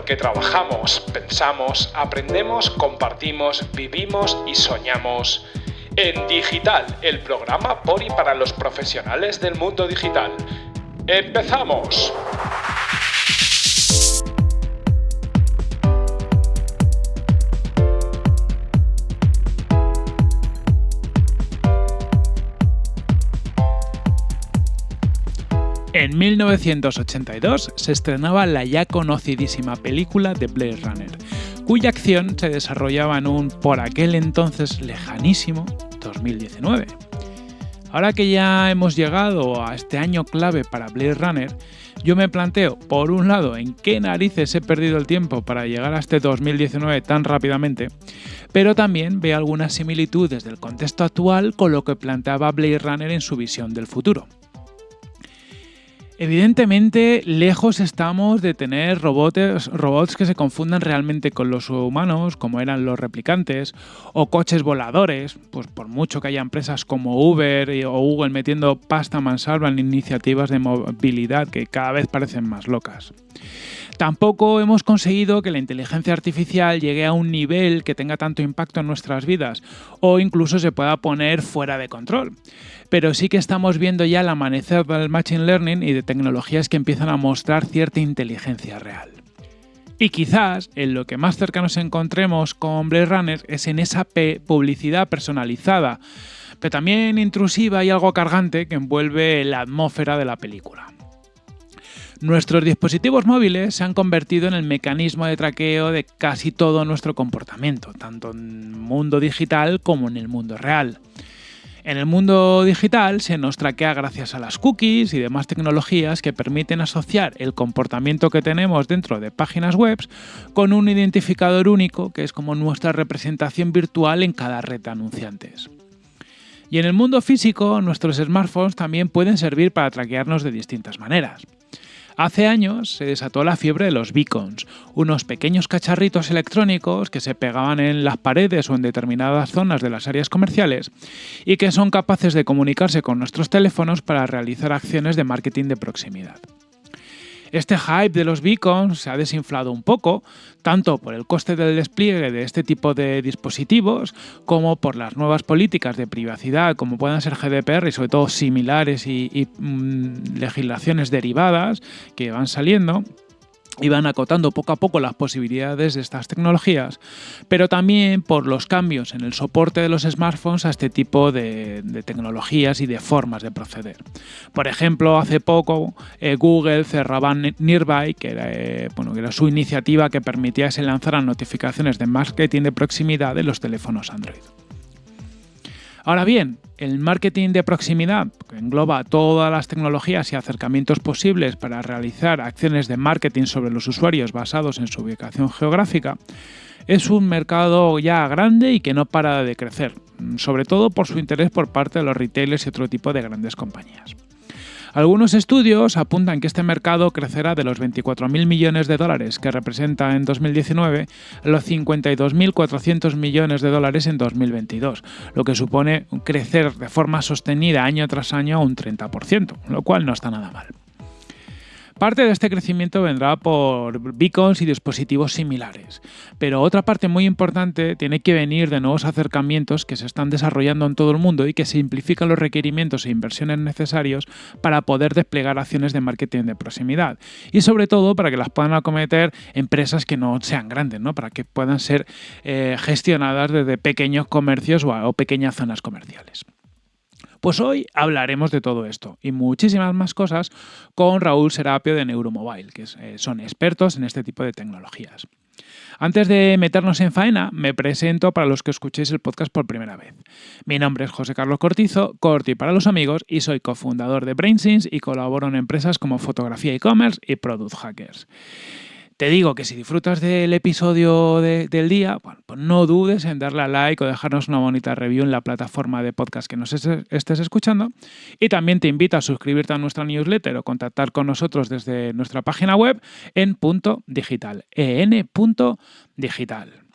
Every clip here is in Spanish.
porque trabajamos, pensamos, aprendemos, compartimos, vivimos y soñamos. En Digital, el programa por y para los profesionales del mundo digital. ¡Empezamos! En 1982 se estrenaba la ya conocidísima película de Blade Runner, cuya acción se desarrollaba en un por aquel entonces lejanísimo 2019. Ahora que ya hemos llegado a este año clave para Blade Runner, yo me planteo, por un lado, en qué narices he perdido el tiempo para llegar a este 2019 tan rápidamente, pero también veo algunas similitudes del contexto actual con lo que planteaba Blade Runner en su visión del futuro. Evidentemente, lejos estamos de tener robots, que se confundan realmente con los humanos, como eran los replicantes, o coches voladores, pues por mucho que haya empresas como Uber o Google metiendo pasta mansalva en iniciativas de movilidad que cada vez parecen más locas. Tampoco hemos conseguido que la inteligencia artificial llegue a un nivel que tenga tanto impacto en nuestras vidas o incluso se pueda poner fuera de control. Pero sí que estamos viendo ya el amanecer del Machine Learning y de tecnologías que empiezan a mostrar cierta inteligencia real. Y quizás en lo que más cerca nos encontremos con Blade Runner es en esa publicidad personalizada, pero también intrusiva y algo cargante que envuelve la atmósfera de la película. Nuestros dispositivos móviles se han convertido en el mecanismo de traqueo de casi todo nuestro comportamiento, tanto en el mundo digital como en el mundo real. En el mundo digital se nos traquea gracias a las cookies y demás tecnologías que permiten asociar el comportamiento que tenemos dentro de páginas web con un identificador único que es como nuestra representación virtual en cada red de anunciantes. Y en el mundo físico, nuestros smartphones también pueden servir para traquearnos de distintas maneras. Hace años se desató la fiebre de los beacons, unos pequeños cacharritos electrónicos que se pegaban en las paredes o en determinadas zonas de las áreas comerciales y que son capaces de comunicarse con nuestros teléfonos para realizar acciones de marketing de proximidad. Este hype de los beacons se ha desinflado un poco, tanto por el coste del despliegue de este tipo de dispositivos, como por las nuevas políticas de privacidad, como puedan ser GDPR y sobre todo similares y, mm, legislaciones derivadas que van saliendo y van acotando poco a poco las posibilidades de estas tecnologías, pero también por los cambios en el soporte de los smartphones a este tipo de, tecnologías y de formas de proceder. Por ejemplo, hace poco eh, Google cerraba Nearby, que era, eh, bueno, era su iniciativa que permitía que se lanzaran notificaciones de marketing de proximidad en los teléfonos Android. Ahora bien, el marketing de proximidad, que engloba todas las tecnologías y acercamientos posibles para realizar acciones de marketing sobre los usuarios basados en su ubicación geográfica, es un mercado ya grande y que no para de crecer, sobre todo por su interés por parte de los retailers y otro tipo de grandes compañías. Algunos estudios apuntan que este mercado crecerá de los 24.000 millones de dólares que representa en 2019 a los 52.400 millones de dólares en 2022, lo que supone crecer de forma sostenida año tras año a un 30%, lo cual no está nada mal. Parte de este crecimiento vendrá por beacons y dispositivos similares, pero otra parte muy importante tiene que venir de nuevos acercamientos que se están desarrollando en todo el mundo y que simplifican los requerimientos e inversiones necesarios para poder desplegar acciones de marketing de proximidad y sobre todo para que las puedan acometer empresas que no sean grandes, ¿no? para que puedan ser eh, gestionadas desde pequeños comercios o pequeñas zonas comerciales. Pues hoy hablaremos de todo esto y muchísimas más cosas con Raúl Serapio de Neuromobile, que eh, son expertos en este tipo de tecnologías. Antes de meternos en faena, me presento para los que escuchéis el podcast por primera vez. Mi nombre es José Carlos Cortizo, Corti para los amigos, y soy cofundador de BrainSense y colaboro en empresas como Fotografía e-commerce y Product Hackers. Te digo que si disfrutas del episodio del día, pues no dudes en darle a like o dejarnos una bonita review en la plataforma de podcast que nos estés escuchando. Y también te invito a suscribirte a nuestra newsletter o contactar con nosotros desde nuestra página web en punto digital, en punto digital.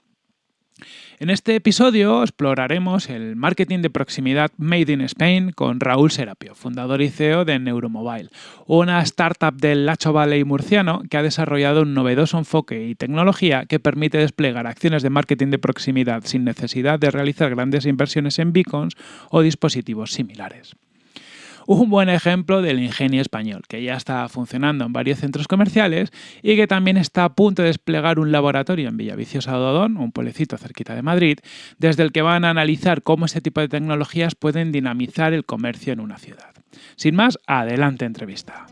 En este episodio exploraremos el marketing de proximidad Made in Spain con Raúl Serapio, fundador y CEO de Neuromobile, una startup del Lacho Valley murciano que ha desarrollado un novedoso enfoque y tecnología que permite desplegar acciones de marketing de proximidad sin necesidad de realizar grandes inversiones en beacons o dispositivos similares un buen ejemplo del ingenio español, que ya está funcionando en varios centros comerciales y que también está a punto de desplegar un laboratorio en Villaviciosa Ododón, un pueblecito cerquita de Madrid, desde el que van a analizar cómo este tipo de tecnologías pueden dinamizar el comercio en una ciudad. Sin más, adelante entrevista.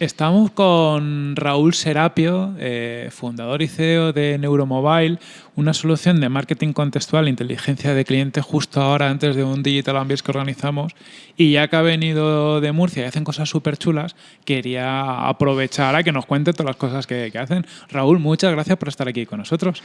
Estamos con Raúl Serapio, eh, fundador y CEO de Neuromobile, una solución de marketing contextual e inteligencia de cliente justo ahora antes de un Digital Ambience que organizamos. Y ya que ha venido de Murcia y hacen cosas súper chulas, quería aprovechar a que nos cuente todas las cosas que hacen. Raúl, muchas gracias por estar aquí con nosotros.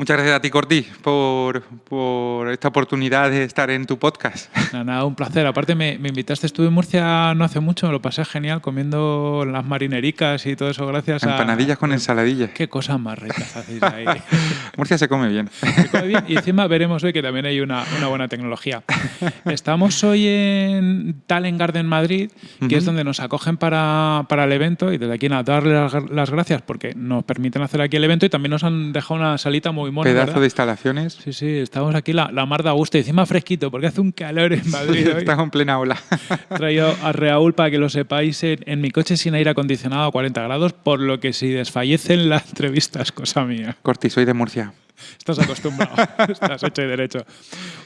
Muchas gracias a ti, Corti, por, esta oportunidad de estar en tu podcast. Nada, un placer. Aparte, me, invitaste, estuve en Murcia no hace mucho, me lo pasé genial comiendo las marinericas y todo eso, gracias a... Empanadillas con ensaladillas. Qué cosas más ricas hacéis ahí. Murcia se come bien. Se come bien y encima veremos hoy que también hay una, buena tecnología. Estamos hoy en Talent Garden Madrid, que es donde nos acogen para, el evento y desde aquí nada, darles las, las gracias porque nos permiten hacer aquí el evento y también nos han dejado una salita muy Pedazo de instalaciones. Sí, sí, estamos aquí la, la mar de gusto y encima fresquito porque hace un calor en Madrid. Hoy. Estás en plena ola. He traído a Raúl para que lo sepáis en, mi coche sin aire acondicionado a 40 grados, por lo que si desfallecen las entrevistas, cosa mía. Corti, soy de Murcia. Estás acostumbrado, estás hecho y derecho.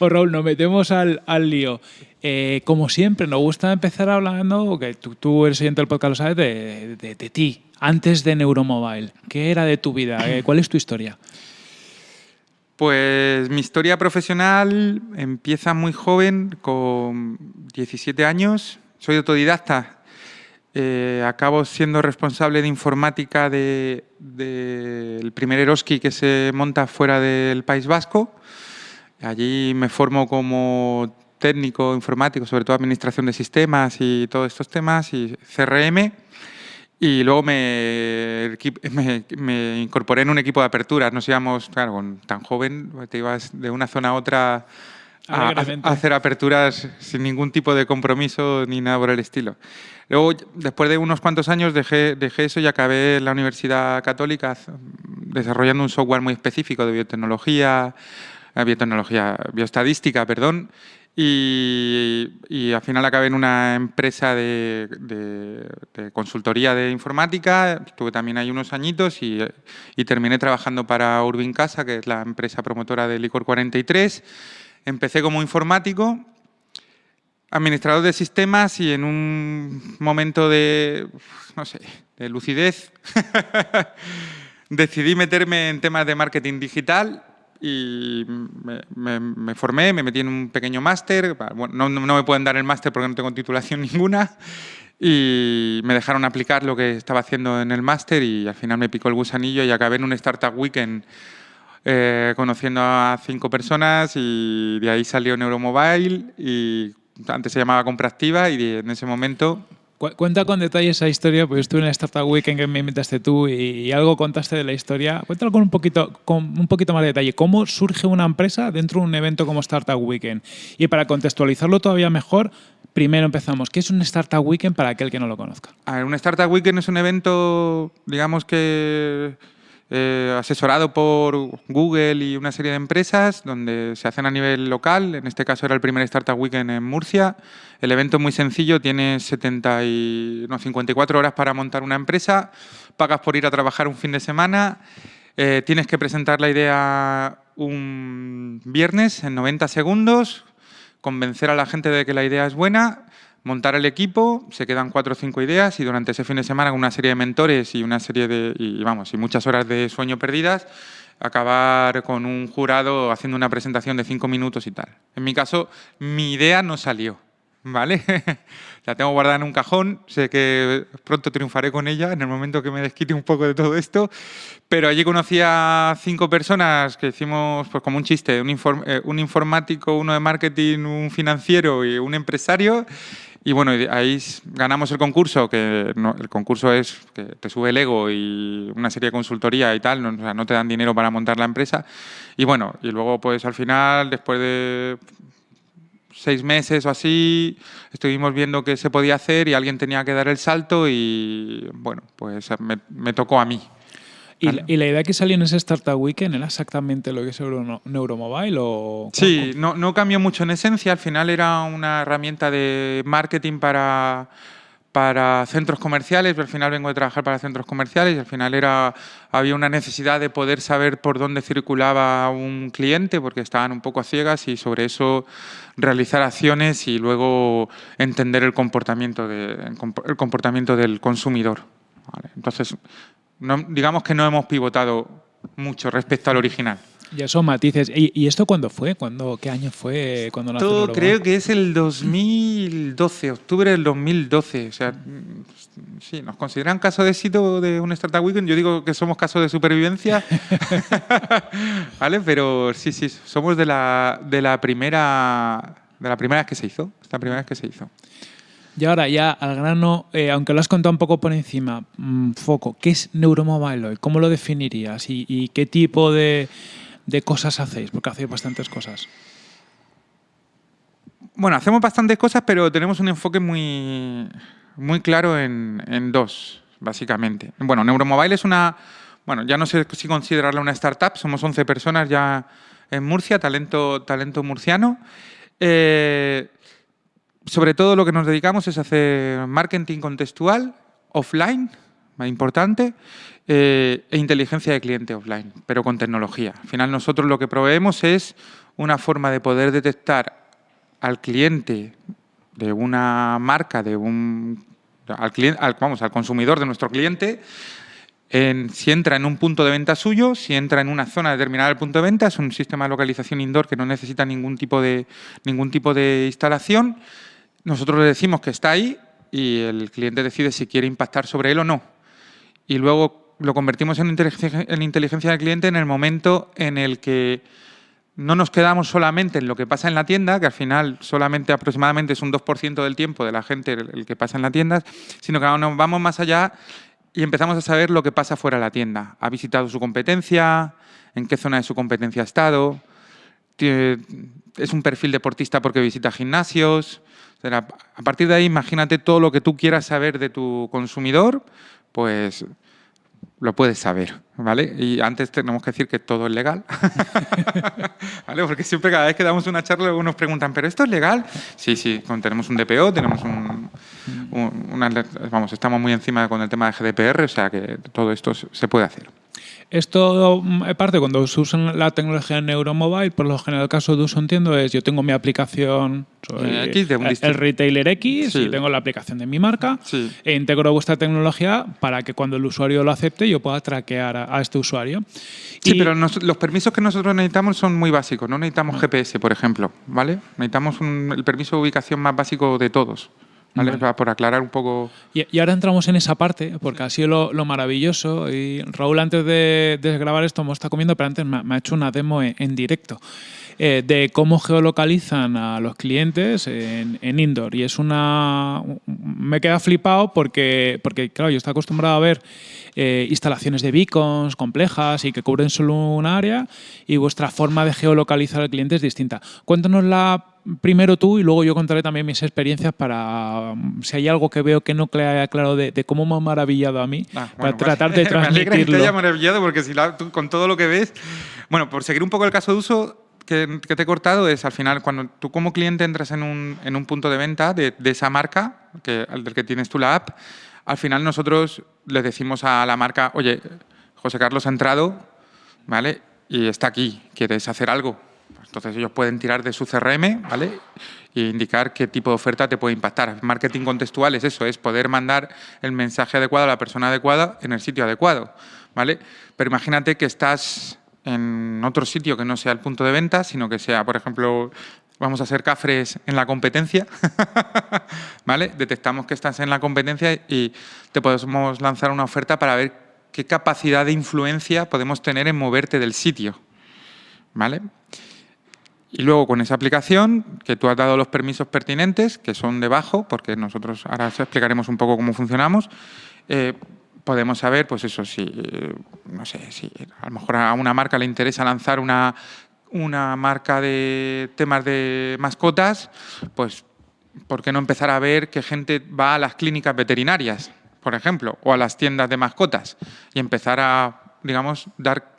Oh, Raúl, nos metemos al, al lío. Eh, como siempre, nos gusta empezar hablando, que tú, tú eres oyente del podcast, lo sabes, de, de, de, ti, antes de Neuromobile. ¿Qué era de tu vida? Eh, ¿Cuál es tu historia? Pues mi historia profesional empieza muy joven, con 17 años. Soy autodidacta. Eh, acabo siendo responsable de informática del de, primer Eroski que se monta fuera del País Vasco. Allí me formo como técnico informático, sobre todo administración de sistemas y todos estos temas, y CRM. Y luego me, me, incorporé en un equipo de aperturas. Nos íbamos, claro, tan joven, te ibas de una zona a otra a, hacer aperturas sin ningún tipo de compromiso ni nada por el estilo. Luego, después de unos cuantos años, dejé, dejé eso y acabé en la Universidad Católica desarrollando un software muy específico de biotecnología, eh, biotecnología, bioestadística, perdón, y, al final acabé en una empresa de, consultoría de informática, estuve también ahí unos añitos y, terminé trabajando para Urbin Casa, que es la empresa promotora de Licor 43. Empecé como informático, administrador de sistemas y en un momento de, no sé, de lucidez, decidí meterme en temas de marketing digital y me, formé, me metí en un pequeño máster, no, no, me pueden dar el máster porque no tengo titulación ninguna, y me dejaron aplicar lo que estaba haciendo en el máster y al final me picó el gusanillo y acabé en un Startup Weekend eh, conociendo a cinco personas y de ahí salió Neuromobile y antes se llamaba Compra Activa y en ese momento Cuenta con detalle esa historia, pues estuve en la Startup Weekend que me invitaste tú y, algo contaste de la historia. Cuéntalo con un poquito, con un poquito más de detalle. ¿Cómo surge una empresa dentro de un evento como Startup Weekend? Y para contextualizarlo todavía mejor, primero empezamos. ¿Qué es un Startup Weekend para aquel que no lo conozca? A ver, un Startup Weekend es un evento, digamos que eh, asesorado por Google y una serie de empresas donde se hacen a nivel local. En este caso era el primer Startup Weekend en Murcia. El evento es muy sencillo, tienes 70 y, no, 54 horas para montar una empresa, pagas por ir a trabajar un fin de semana, eh, tienes que presentar la idea un viernes en 90 segundos, convencer a la gente de que la idea es buena montar el equipo, se quedan cuatro o cinco ideas y durante ese fin de semana con una serie de mentores y una serie de, y, vamos, y muchas horas de sueño perdidas, acabar con un jurado haciendo una presentación de cinco minutos y tal. En mi caso, mi idea no salió, ¿vale? la tengo guardada en un cajón, sé que pronto triunfaré con ella en el momento que me desquite un poco de todo esto, pero allí conocí a cinco personas que hicimos pues como un chiste, un, eh, un informático, uno de marketing, un financiero y un empresario, Y bueno, ahí ganamos el concurso, que el concurso es que te sube el ego y una serie de consultoría y tal, no, no te dan dinero para montar la empresa. Y bueno, y luego pues al final, después de seis meses o así, estuvimos viendo qué se podía hacer y alguien tenía que dar el salto y bueno, pues me tocó a mí. ¿Y, la, idea que salió en ese Startup Weekend era exactamente lo que es Neuromobile? O sí, no, no cambió mucho en esencia. Al final era una herramienta de marketing para, para centros comerciales. Al final vengo de trabajar para centros comerciales y al final era, había una necesidad de poder saber por dónde circulaba un cliente porque estaban un poco a ciegas y sobre eso realizar acciones y luego entender el comportamiento, de, el comportamiento del consumidor. Entonces, digamos que no hemos pivotado mucho respecto al original. Ya son matices. ¿Y, esto cuándo fue? ¿Cuándo, ¿Qué año fue? cuando Esto creo que es el 2012, octubre del 2012. O sea, sí, nos consideran caso de éxito de un Startup Weekend. Yo digo que somos caso de supervivencia. ¿Vale? Pero sí, sí, somos de la, de la primera de la primera vez que se hizo. Esta primera vez que se hizo. Y ahora ya al grano, eh, aunque lo has contado un poco por encima, mm, foco, ¿qué es Neuromobile ¿Cómo lo definirías? ¿Y, qué tipo de, cosas hacéis? Porque hacéis bastantes cosas. Bueno, hacemos bastantes cosas, pero tenemos un enfoque muy, muy claro en, dos, básicamente. Bueno, Neuromobile es una... Bueno, ya no sé si considerarla una startup, somos 11 personas ya en Murcia, talento, talento murciano. Eh, sobre todo lo que nos dedicamos es hacer marketing contextual, offline, más importante, eh, e inteligencia de cliente offline, pero con tecnología. Al final nosotros lo que proveemos es una forma de poder detectar al cliente de una marca, de un, al, cliente, al consumidor de nuestro cliente, en, si entra en un punto de venta suyo, si entra en una zona determinada del punto de venta, es un sistema de localización indoor que no necesita ningún tipo de, ningún tipo de instalación, nosotros le decimos que está ahí y el cliente decide si quiere impactar sobre él o no. Y luego lo convertimos en inteligencia, en inteligencia del cliente en el momento en el que no nos quedamos solamente en lo que pasa en la tienda, que al final solamente aproximadamente es un 2% del tiempo de la gente el que pasa en la tienda, sino que nos vamos más allá y empezamos a saber lo que pasa fuera de la tienda. ¿Ha visitado su competencia? ¿En qué zona de su competencia ha estado? ¿Es un perfil deportista porque visita gimnasios? A partir de ahí, imagínate todo lo que tú quieras saber de tu consumidor, pues lo puedes saber, ¿vale? Y antes tenemos que decir que todo es legal, ¿vale? Porque siempre cada vez que damos una charla luego nos preguntan, ¿pero esto es legal? Sí, sí, tenemos un DPO, tenemos un, vamos, estamos muy encima con el tema de GDPR, o sea que todo esto se puede hacer. Esto, mm, parte cuando se usa la tecnología Neuromobile, por lo general el caso de uso entiendo es yo tengo mi aplicación, soy el retailer X y tengo la aplicación de mi marca e integro vuestra tecnología para que cuando el usuario lo acepte yo pueda traquear a, este usuario. Sí, pero los permisos que nosotros necesitamos son muy básicos, no necesitamos GPS, por ejemplo, ¿vale? Necesitamos el permiso de ubicación más básico de todos. Por aclarar un poco. Y, ahora entramos en esa parte, porque ha sido lo, maravilloso. Y Raúl, antes de, grabar esto, hemos estado comiendo, pero antes me, ha hecho una demo en, directo. Eh, de cómo geolocalizan a los clientes en, indoor. Y es una. Me queda flipado porque, porque, claro, yo estoy acostumbrado a ver eh, instalaciones de beacons complejas y que cubren solo un área y vuestra forma de geolocalizar al cliente es distinta. Cuéntanos la primero tú y luego yo contaré también mis experiencias para um, si hay algo que veo que no queda claro de, cómo me ha maravillado a mí, ah, para tratar de transmitirlo. Me alegra que te haya maravillado porque si con todo lo que ves... Bueno, por seguir un poco el caso de uso, que, te he cortado es al final cuando tú como cliente entras en un, en un punto de venta de, de, esa marca, que, del que tienes tú la app, al final nosotros le decimos a la marca, oye, José Carlos ha entrado, ¿vale? Y está aquí, ¿quieres hacer algo? Entonces ellos pueden tirar de su CRM, ¿vale? E indicar qué tipo de oferta te puede impactar. Marketing contextual es eso, es poder mandar el mensaje adecuado a la persona adecuada en el sitio adecuado, ¿vale? Pero imagínate que estás en otro sitio que no sea el punto de venta, sino que sea, por ejemplo, vamos a hacer cafres en la competencia, ¿vale? Detectamos que estás en la competencia y te podemos lanzar una oferta para ver qué capacidad de influencia podemos tener en moverte del sitio, ¿vale? Y luego con esa aplicación, que tú has dado los permisos pertinentes, que son debajo, porque nosotros ahora explicaremos un poco cómo funcionamos, eh, podemos saber, pues eso, si, no sé, si a lo mejor a una marca le interesa lanzar una, una marca de temas de mascotas, pues ¿por qué no empezar a ver qué gente va a las clínicas veterinarias, por ejemplo, o a las tiendas de mascotas y empezar a, digamos, dar,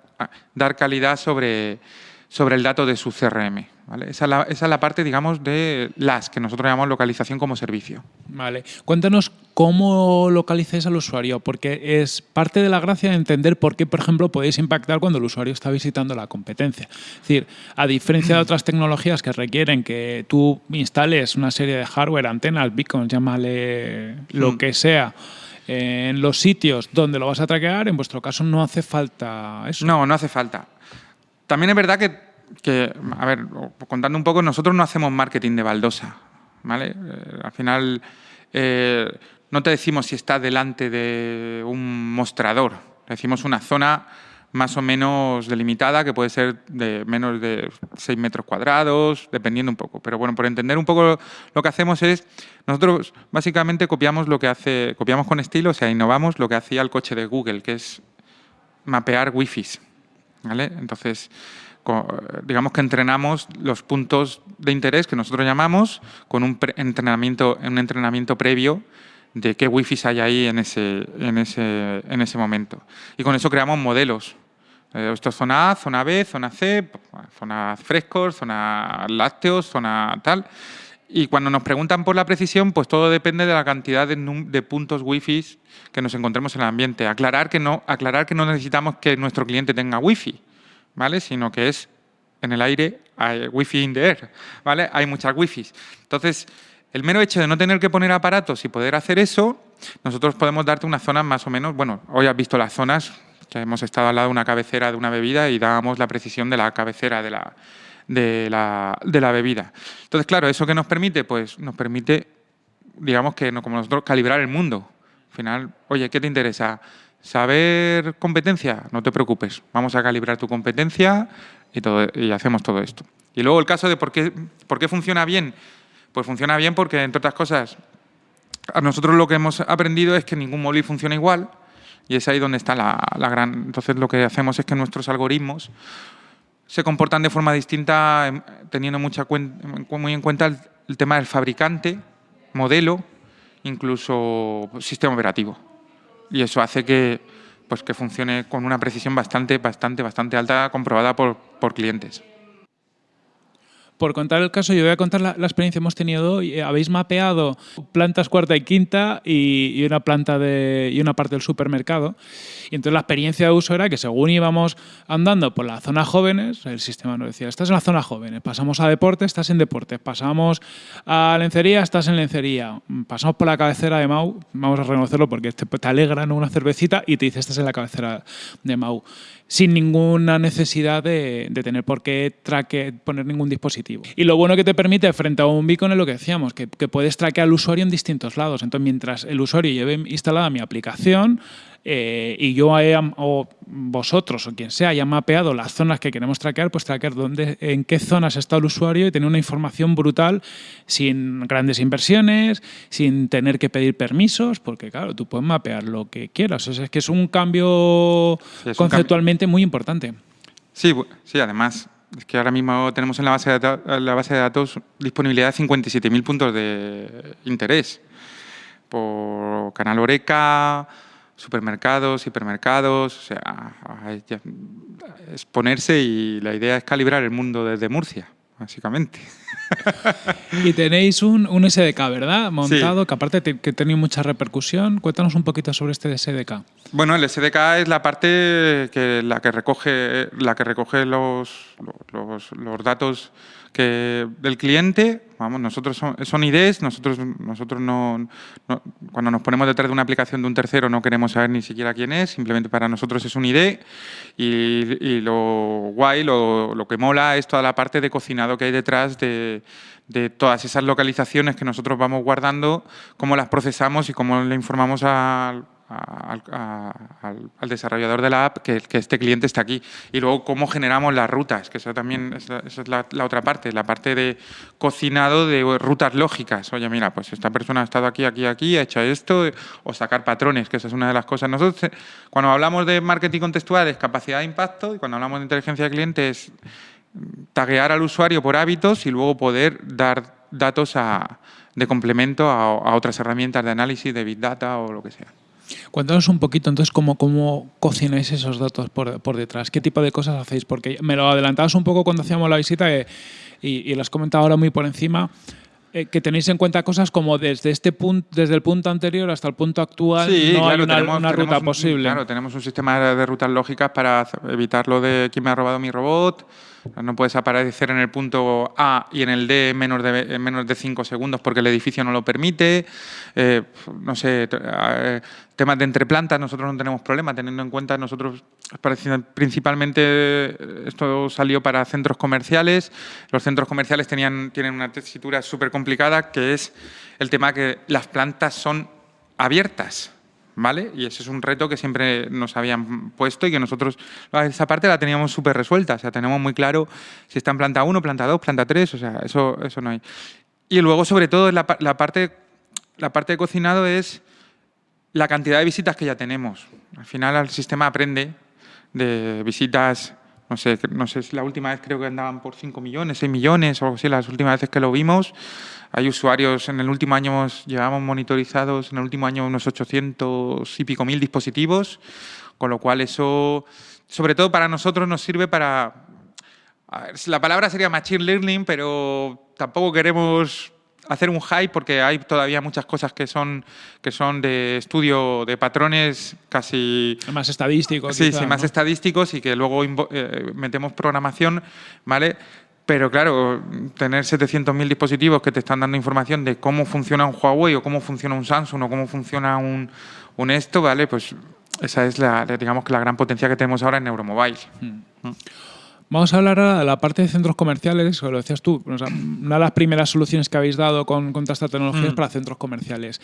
dar calidad sobre, sobre el dato de su CRM? Esa, es la, parte, digamos, de las que nosotros llamamos localización como servicio. Vale. Cuéntanos cómo localizáis al usuario, porque es parte de la gracia de entender por qué, por ejemplo, podéis impactar cuando el usuario está visitando la competencia. Es decir, a diferencia de otras tecnologías que requieren que tú instales una serie de hardware, antenas, beacons, llámale lo mm. que sea, en los sitios donde lo vas a traquear, en vuestro caso no hace falta eso. No, no hace falta. También es verdad que a ver, contando un poco, nosotros no hacemos marketing de baldosa, ¿vale? Eh, al final eh, no te decimos si está delante de un mostrador, decimos una zona más o menos delimitada, que puede ser de menos de 6 metros cuadrados, dependiendo un poco. Pero bueno, por entender un poco lo que hacemos es, nosotros básicamente copiamos lo que hace, copiamos con estilo, o sea, innovamos lo que hacía el coche de Google, que es mapear wifi. ¿Vale? Entonces, digamos que entrenamos los puntos de interés que nosotros llamamos con un entrenamiento, un entrenamiento previo de qué wifi hay ahí en ese, en ese, en ese momento. Y con eso creamos modelos. Eh, esto es zona A, zona B, zona C, zona frescos, zona lácteos, zona tal. Y cuando nos preguntan por la precisión, pues todo depende de la cantidad de, de, puntos wifi que nos encontremos en el ambiente. Aclarar que, no, aclarar que no necesitamos que nuestro cliente tenga wifi. ¿vale? Sino que es en el aire, hay wifi in the air, ¿vale? Hay muchas wifi. Entonces, el mero hecho de no tener que poner aparatos y poder hacer eso, nosotros podemos darte unas zonas más o menos, bueno, hoy has visto las zonas, que hemos estado al lado de una cabecera de una bebida y dábamos la precisión de la cabecera de la, de la, de la bebida. Entonces, claro, ¿eso qué nos permite? Pues nos permite, digamos que como nosotros, calibrar el mundo. Al final, oye, ¿qué te interesa? Saber competencia, no te preocupes, vamos a calibrar tu competencia y, todo, y hacemos todo esto. Y luego el caso de por qué, por qué funciona bien, pues funciona bien porque, entre otras cosas, a nosotros lo que hemos aprendido es que ningún móvil funciona igual y es ahí donde está la, gran... Entonces lo que hacemos es que nuestros algoritmos se comportan de forma distinta em, teniendo mucha muy en cuenta el tema del fabricante, modelo, incluso sistema operativo y eso hace que, pues, que funcione con una precisión bastante, bastante, bastante alta comprobada por, por clientes. Por contar el caso, yo voy a contar la, experiencia que hemos tenido hoy. Habéis mapeado plantas cuarta y quinta y, una planta de, y una parte del supermercado. Y entonces la experiencia de uso era que según íbamos andando por la zona jóvenes, el sistema nos decía, estás en la zona jóvenes, pasamos a deporte, estás en deporte, pasamos a lencería, estás en lencería, pasamos por la cabecera de Mau, vamos a reconocerlo porque te, te una cervecita y te dice, estás en la cabecera de Mau sin ninguna necesidad de, tener por qué traque, poner ningún dispositivo. Y lo bueno que te permite frente a un beacon es lo que decíamos, que, que puedes traquear al usuario en distintos lados. Entonces, mientras el usuario lleve instalada mi aplicación, eh, y yo o vosotros o quien sea haya mapeado las zonas que queremos traquear, pues traquear dónde, en qué zonas está el usuario y tener una información brutal sin grandes inversiones, sin tener que pedir permisos, porque claro, tú puedes mapear lo que quieras. O sea, es que es un cambio conceptualmente muy importante. Sí, sí, además es que ahora mismo tenemos en la base de, la base de datos disponibilidad de 57.000 puntos de interés por Canal Oreca, supermercados, hipermercados, o sea, exponerse y la idea es calibrar el mundo desde Murcia, básicamente. Y tenéis un, un SDK, ¿verdad? Montado, que aparte que ha tenido mucha repercusión. Cuéntanos un poquito sobre este SDK. Bueno, el SDK es la parte que la que recoge, la que recoge los, los, los datos que del cliente, vamos, nosotros son, IDs, nosotros, nosotros no, cuando nos ponemos detrás de una aplicación de un tercero no queremos saber ni siquiera quién es, simplemente para nosotros es un ID y, lo guay, lo, que mola es toda la parte de cocinado que hay detrás de, de todas esas localizaciones que nosotros vamos guardando, cómo las procesamos y cómo le informamos al al, desarrollador de la app que, este cliente está aquí. Y luego cómo generamos las rutas, que eso también es, es la, otra parte, la parte de cocinado de rutas lógicas. Oye, mira, pues esta persona ha estado aquí, aquí, aquí, ha hecho esto, o sacar patrones, que esa es una de las cosas. Nosotros, eh, cuando hablamos de marketing contextual, es capacidad de impacto, y cuando hablamos de inteligencia de cliente es taguear al usuario por hábitos y luego poder dar datos de complemento a, otras herramientas de análisis, de Big Data o lo que sea. Cuéntanos un poquito entonces cómo, cómo cocináis esos datos por, detrás, qué tipo de cosas hacéis, porque me lo adelantabas un poco cuando hacíamos la visita y, y lo has comentado ahora muy por encima, eh, que tenéis en cuenta cosas como desde este punto, desde el punto anterior hasta el punto actual, no hay una, ruta posible. Claro, tenemos un sistema de rutas lógicas para evitar lo de quién me ha robado mi robot. No puedes aparecer en el punto A y en el D en menos de, menos de cinco segundos porque el edificio no lo permite. Eh, no sé, eh, temas de entreplantas, nosotros no tenemos problema, teniendo en cuenta, nosotros principalmente esto salió para centros comerciales. Los centros comerciales tienen una tesitura súper complicada que es el tema que las plantas son abiertas. ¿Vale? Y ese es un reto que siempre nos habían puesto y que nosotros esa parte la teníamos súper resuelta, o sea, tenemos muy claro si está en planta 1, planta 2, planta 3, o sea, eso, eso no hay. Y luego, sobre todo, la, la, parte, la parte de cocinado es la cantidad de visitas que ya tenemos. Al final el sistema aprende de visitas, no sé, no sé, la última vez creo que andaban por 5 millones, 6 millones o algo así, las últimas veces que lo vimos. Hay usuarios, en el último año llevamos monitorizados, en el último año unos 800 y pico mil dispositivos, con lo cual eso, sobre todo para nosotros, nos sirve para... la palabra sería machine learning, pero tampoco queremos hacer un hype porque hay todavía muchas cosas que son, que son de estudio de patrones casi... Más estadísticos. Sí, sí, más estadísticos y que luego eh, metemos programación, ¿vale? Pero claro, tener 700.000 dispositivos que te están dando información de cómo funciona un Huawei o cómo funciona un Samsung o cómo funciona un, un esto, ¿vale? Pues esa es la, digamos, que la gran potencia que tenemos ahora en Neuromobile. Hmm. Mm. Vamos a hablar ahora de la parte de centros comerciales, o lo decías tú, una de las primeras soluciones que habéis dado con, con esta tecnología es mm. para centros comerciales.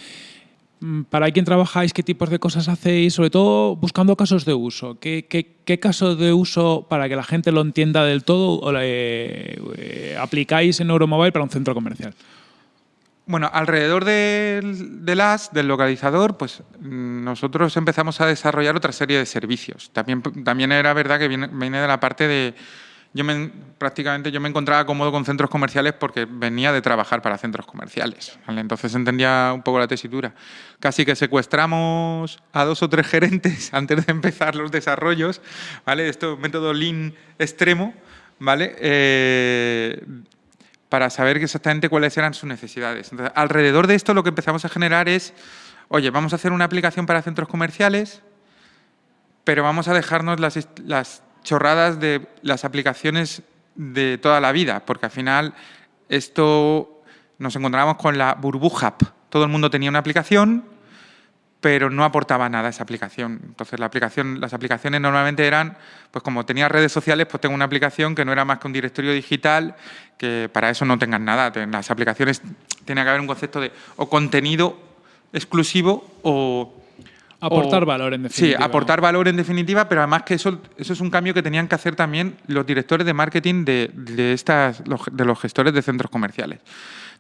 Mm, ¿Para quién trabajáis? ¿Qué tipos de cosas hacéis? Sobre todo buscando casos de uso. ¿Qué, qué, caso de uso, para que la gente lo entienda del todo, eh, aplicáis en Euromobile para un centro comercial? Bueno, alrededor del, del del localizador, pues mm, nosotros empezamos a desarrollar otra serie de servicios. También, también era verdad que viene, viene de la parte de yo me, prácticamente yo me encontraba cómodo con centros comerciales porque venía de trabajar para centros comerciales. Entonces entendía un poco la tesitura. Casi que secuestramos a dos o tres gerentes antes de empezar los desarrollos, ¿vale? Esto método Lean extremo, ¿vale? Eh, para saber exactamente cuáles eran sus necesidades. Alrededor de esto lo que empezamos a generar es, oye, vamos a hacer una aplicación para centros comerciales, pero vamos a dejarnos las, las chorradas de las aplicaciones de toda la vida, porque al final esto nos encontramos con la burbuja. Todo el mundo tenía una aplicación, pero no aportaba nada esa aplicación. Entonces la aplicación, las aplicaciones normalmente eran, pues como tenía redes sociales, pues tengo una aplicación que no era más que un directorio digital, que para eso no tengan nada. Las aplicaciones tiene que haber un concepto de o contenido exclusivo o Aportar valor, en definitiva. Sí, aportar valor en definitiva, pero además que eso, eso es un cambio que tenían que hacer también los directores de marketing de, de, estas, de los gestores de centros comerciales.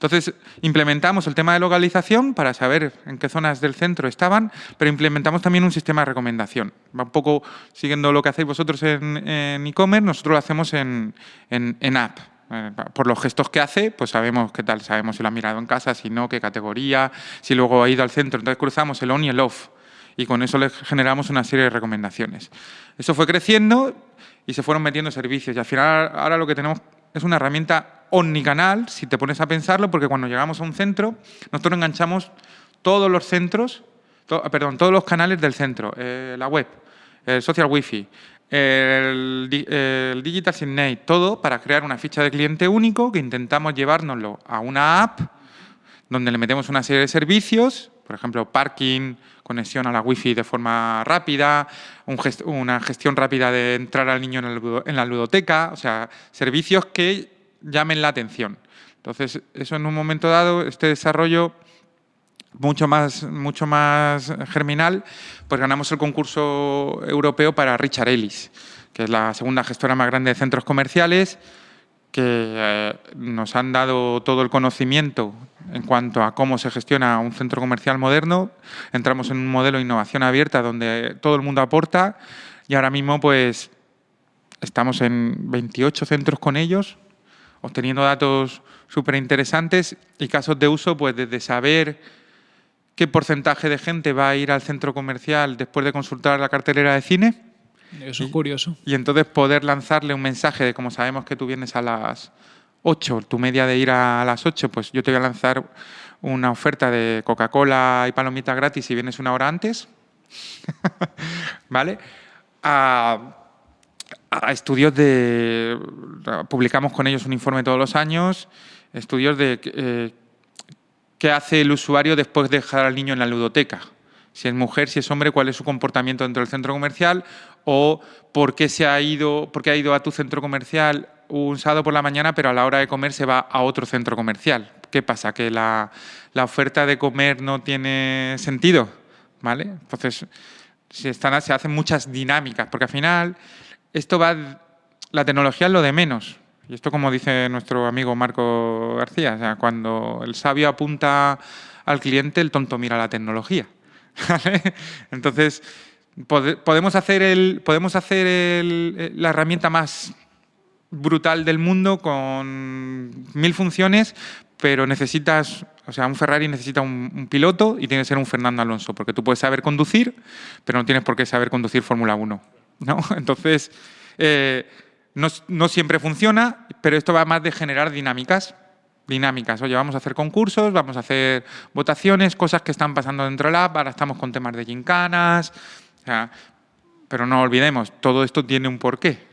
Entonces, implementamos el tema de localización para saber en qué zonas del centro estaban, pero implementamos también un sistema de recomendación. Va un poco siguiendo lo que hacéis vosotros en e-commerce, nosotros lo hacemos en, en, app. Eh, por los gestos que hace, pues sabemos qué tal, sabemos si lo ha mirado en casa, si no, qué categoría, si luego ha ido al centro. Entonces cruzamos el on y el off y con eso les generamos una serie de recomendaciones. Eso fue creciendo y se fueron metiendo servicios y al final ahora lo que tenemos es una herramienta omnicanal, si te pones a pensarlo, porque cuando llegamos a un centro, nosotros enganchamos todos los centros, perdón, todos los canales del centro, eh, la web, el social wifi, el, el, digital signate, todo para crear una ficha de cliente único que intentamos llevárnoslo a una app donde le metemos una serie de servicios, por ejemplo, parking, conexión a la wifi de forma rápida, una gestión rápida de entrar al niño en la ludoteca, o sea, servicios que llamen la atención. Entonces, eso en un momento dado, este desarrollo mucho más, mucho más germinal, pues ganamos el concurso europeo para Richard Ellis, que es la segunda gestora más grande de centros comerciales, que eh, nos han dado todo el conocimiento en cuanto a cómo se gestiona un centro comercial moderno. Entramos en un modelo de innovación abierta donde todo el mundo aporta y ahora mismo pues estamos en 28 centros con ellos, obteniendo datos súper interesantes y casos de uso pues desde saber qué porcentaje de gente va a ir al centro comercial después de consultar la cartelera de cine. Eso es curioso. Y entonces poder lanzarle un mensaje de como sabemos que tú vienes a las 8, tu media de ir a las 8, pues yo te voy a lanzar una oferta de Coca-Cola y palomitas gratis si vienes una hora antes. ¿Vale? A, estudios de... Publicamos con ellos un informe todos los años, estudios de eh, qué hace el usuario después de dejar al niño en la ludoteca. Si es mujer, si es hombre, cuál es su comportamiento dentro del centro comercial o por qué, se ha ido, por qué ha ido a tu centro comercial un sábado por la mañana, pero a la hora de comer se va a otro centro comercial. ¿Qué pasa? ¿Que la, oferta de comer no tiene sentido? ¿Vale? Entonces, se, están, se hacen muchas dinámicas, porque al final esto va... La tecnología es lo de menos. Y esto como dice nuestro amigo Marco García, o sea, cuando el sabio apunta al cliente, el tonto mira la tecnología. Entonces, podemos hacer, el, podemos hacer el, la herramienta más brutal del mundo con mil funciones, pero necesitas, o sea, un Ferrari necesita un, piloto y tiene que ser un Fernando Alonso, porque tú puedes saber conducir, pero no tienes por qué saber conducir Fórmula 1. ¿no? Entonces, eh, no, siempre funciona, pero esto va más de generar dinámicas. Dinámicas. Oye, vamos a hacer concursos, vamos a hacer votaciones, cosas que están pasando dentro del app, ahora estamos con temas de gincanas. Pero no olvidemos, todo esto tiene un porqué.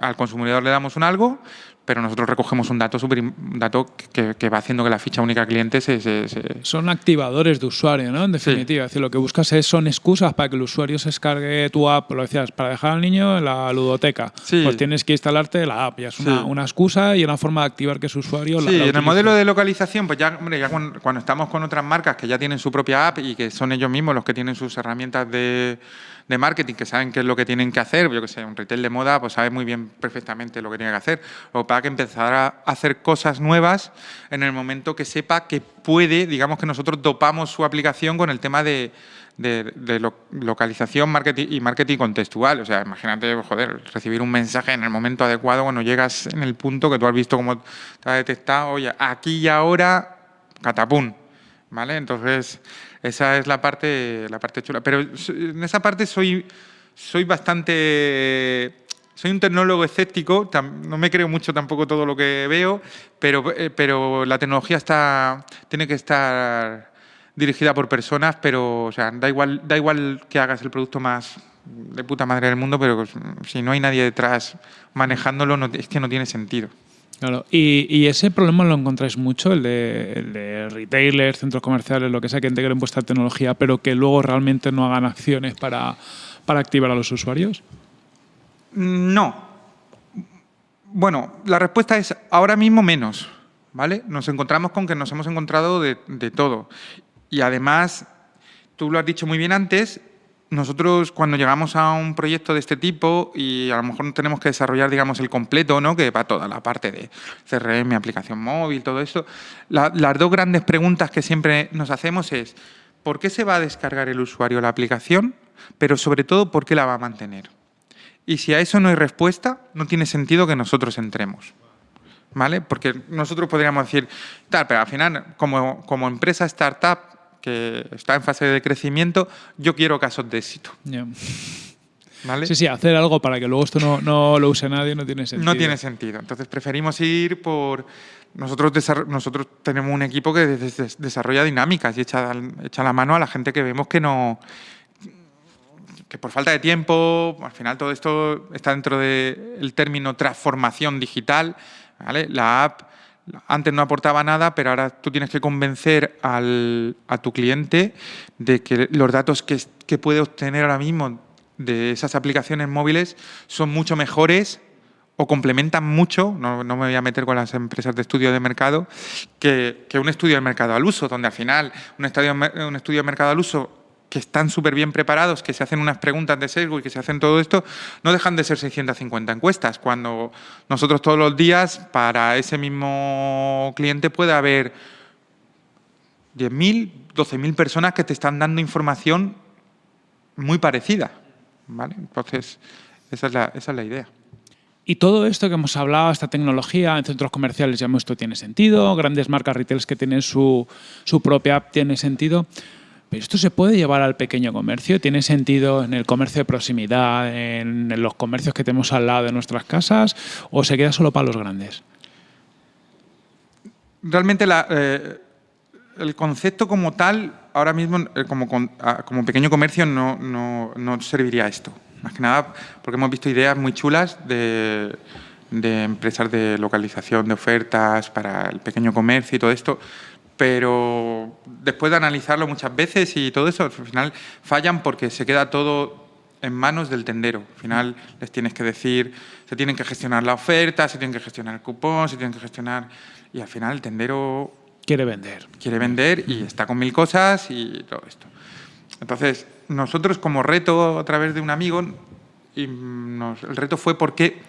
al consumidor le damos un algo, pero nosotros recogemos un dato, super, dato que, va haciendo que la ficha única cliente se, Son activadores de usuario, ¿no? En definitiva, decir, lo que buscas es, son excusas para que el usuario se descargue tu app, lo decías, para dejar al niño en la ludoteca. Pues tienes que instalarte la app, ya es una, excusa y una forma de activar que su usuario sí, en el modelo de localización, pues ya, hombre, ya cuando, cuando estamos con otras marcas que ya tienen su propia app y que son ellos mismos los que tienen sus herramientas de de marketing que saben qué es lo que tienen que hacer, yo que sé, un retail de moda pues sabe muy bien perfectamente lo que tiene que hacer, o para que empezar a hacer cosas nuevas en el momento que sepa que puede, digamos que nosotros dopamos su aplicación con el tema de, localización marketing y marketing contextual. O sea, imagínate, joder, recibir un mensaje en el momento adecuado cuando llegas en el punto que tú has visto cómo te ha detectado, oye, aquí y ahora, catapum. ¿Vale? Entonces, esa es la parte, la parte chula. Pero en esa parte soy, soy bastante... Soy un tecnólogo escéptico, no me creo mucho tampoco todo lo que veo, pero, eh, pero la tecnología está, tiene que estar dirigida por personas, pero o sea, da, igual, da igual que hagas el producto más de puta madre del mundo, pero si no hay nadie detrás manejándolo, no, es que no tiene sentido. Claro, y, ese problema lo encontráis mucho, el de, retailers, centros comerciales, lo que sea, que integren vuestra tecnología, pero que luego realmente no hagan acciones para, activar a los usuarios? No. Bueno, la respuesta es ahora mismo menos, ¿vale? Nos encontramos con que nos hemos encontrado de, de todo. Y además, tú lo has dicho muy bien antes, nosotros cuando llegamos a un proyecto de este tipo y a lo mejor tenemos que desarrollar digamos el completo, ¿no? que va toda la parte de CRM, aplicación móvil, todo esto, las dos grandes preguntas que siempre nos hacemos es ¿por qué se va a descargar el usuario la aplicación? Pero sobre todo, ¿por qué la va a mantener? Y si a eso no hay respuesta, no tiene sentido que nosotros entremos. ¿Vale? Porque nosotros podríamos decir, tal, pero al final, como empresa startup, que está en fase de crecimiento, yo quiero casos de éxito. ¿Vale? Sí, sí, hacer algo para que luego esto no, no, lo use nadie no tiene sentido. No tiene sentido. Entonces preferimos ir por... Nosotros, nosotros tenemos un equipo que desarrolla dinámicas y echa, echa la mano a la gente que vemos que no que por falta de tiempo, al final todo esto está dentro del término transformación digital, ¿vale? La app antes no aportaba nada, pero ahora tú tienes que convencer a tu cliente de que los datos que, puede obtener ahora mismo de esas aplicaciones móviles son mucho mejores o complementan mucho, no, me voy a meter con las empresas de estudio de mercado, que, un estudio de mercado al uso, donde al final un estudio, un estudio de mercado al uso que están súper bien preparados, que se hacen unas preguntas de sesgo y que se hacen todo esto, no dejan de ser 650 encuestas, cuando nosotros todos los días para ese mismo cliente puede haber 10.000, 12.000 personas que te están dando información muy parecida. ¿vale? Entonces, esa es, la, idea. Y todo esto que hemos hablado, esta tecnología en centros comerciales, ya esto tiene sentido, grandes marcas retail que tienen su, su propia app tiene sentido. Pero esto se puede llevar al pequeño comercio, tiene sentido en el comercio de proximidad, en los comercios que tenemos al lado de nuestras casas, o se queda solo para los grandes. Realmente eh, el concepto como tal, ahora mismo eh, como, pequeño comercio no, no, serviría esto. Más que nada porque hemos visto ideas muy chulas de empresas de localización de ofertas para el pequeño comercio y todo esto pero después de analizarlo muchas veces y todo eso, al final fallan porque se queda todo en manos del tendero. Al final les tienes que decir, se tienen que gestionar la oferta, se tienen que gestionar el cupón, se tienen que gestionar... Y al final el tendero... Quiere vender. Quiere vender y está con mil cosas y todo esto. Entonces, nosotros como reto a través de un amigo, y el reto fue porque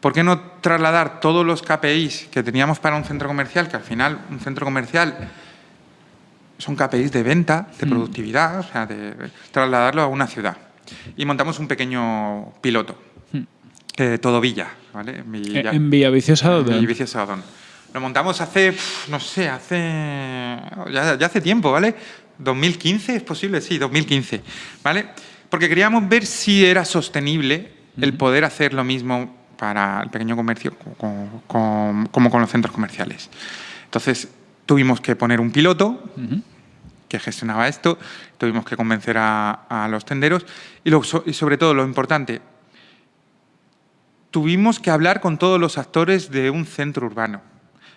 ¿Por qué no trasladar todos los KPIs que teníamos para un centro comercial, que al final un centro comercial son KPIs de venta, de mm. productividad, o sea, de trasladarlo a una ciudad? Y montamos un pequeño piloto, mm. eh, todo Villa, ¿vale? En, Villa, en Villaviciosa Odón. Lo montamos hace, no sé, hace, ya, hace tiempo, ¿vale? 2015, ¿es posible? Sí, 2015, ¿vale? Porque queríamos ver si era sostenible el poder hacer lo mismo para el pequeño comercio como, con los centros comerciales. Entonces, tuvimos que poner un piloto que gestionaba esto, tuvimos que convencer a, los tenderos y, y sobre todo, lo importante, tuvimos que hablar con todos los actores de un centro urbano.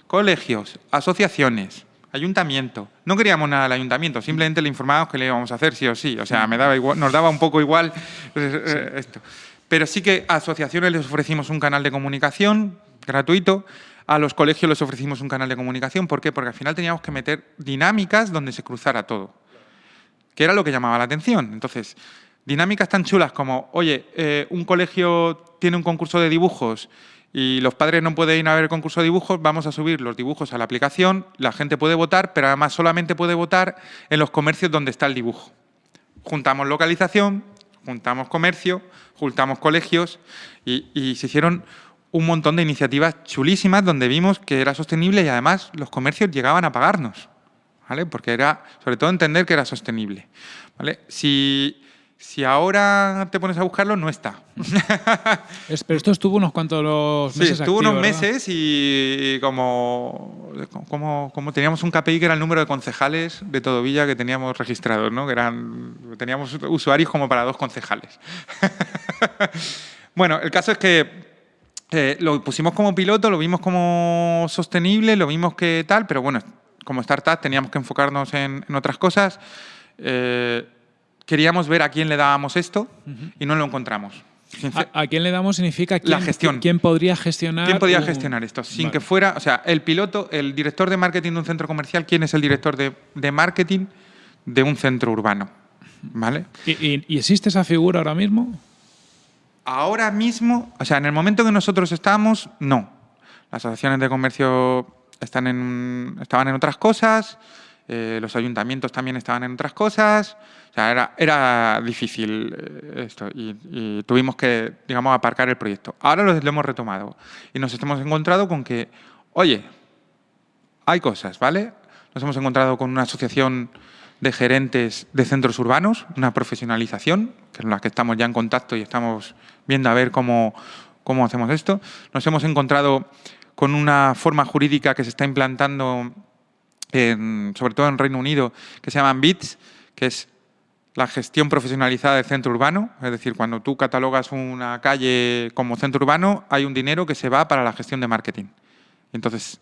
Colegios, asociaciones, ayuntamiento. No queríamos nada del ayuntamiento, simplemente le informábamos que le íbamos a hacer sí o sí. O sea, me daba igual, nos daba un poco igual eh, eh, esto. Pero sí que a asociaciones les ofrecimos un canal de comunicación gratuito, a los colegios les ofrecimos un canal de comunicación. ¿Por qué? Porque al final teníamos que meter dinámicas donde se cruzara todo, que era lo que llamaba la atención. Entonces, dinámicas tan chulas como, oye, eh, un colegio tiene un concurso de dibujos y los padres no pueden ir a ver el concurso de dibujos, vamos a subir los dibujos a la aplicación, la gente puede votar, pero además solamente puede votar en los comercios donde está el dibujo. Juntamos localización, juntamos comercio, juntamos colegios y, se hicieron un montón de iniciativas chulísimas donde vimos que era sostenible y además los comercios llegaban a pagarnos, ¿vale? Porque era, sobre todo, entender que era sostenible, ¿vale? Si, si ahora te pones a buscarlo, no está. pero esto estuvo unos cuantos meses Sí, estuvo unos meses y como, como, como, teníamos un KPI que era el número de concejales de todo Villa que teníamos registrados, ¿no? que eran, teníamos usuarios como para dos concejales. bueno, el caso es que eh, lo pusimos como piloto, lo vimos como sostenible, lo vimos que tal, pero bueno, como startup teníamos que enfocarnos en, otras cosas. Eh, queríamos ver a quién le dábamos esto y no lo encontramos. ¿A, quién le damos significa quién, la gestión. quién podría gestionar? ¿Quién podría gestionar esto? Sin que fuera, o sea, el piloto, el director de marketing de un centro comercial, ¿quién es el director de, marketing de un centro urbano? ¿Vale? ¿Y, existe esa figura ahora mismo? Ahora mismo, o sea, en el momento que nosotros estamos, no. Las asociaciones de comercio están en, estaban en otras cosas, eh, los ayuntamientos también estaban en otras cosas, o sea, era, era difícil eh, esto y, tuvimos que, digamos, aparcar el proyecto. Ahora lo, hemos retomado y nos hemos encontrado con que, oye, hay cosas, ¿vale? Nos hemos encontrado con una asociación de gerentes de centros urbanos, una profesionalización, que es la que estamos ya en contacto y estamos viendo a ver cómo, cómo hacemos esto. Nos hemos encontrado con una forma jurídica que se está implantando sobre todo en Reino Unido, que se llaman BITS, que es la gestión profesionalizada de centro urbano, es decir, cuando tú catalogas una calle como centro urbano, hay un dinero que se va para la gestión de marketing. Entonces,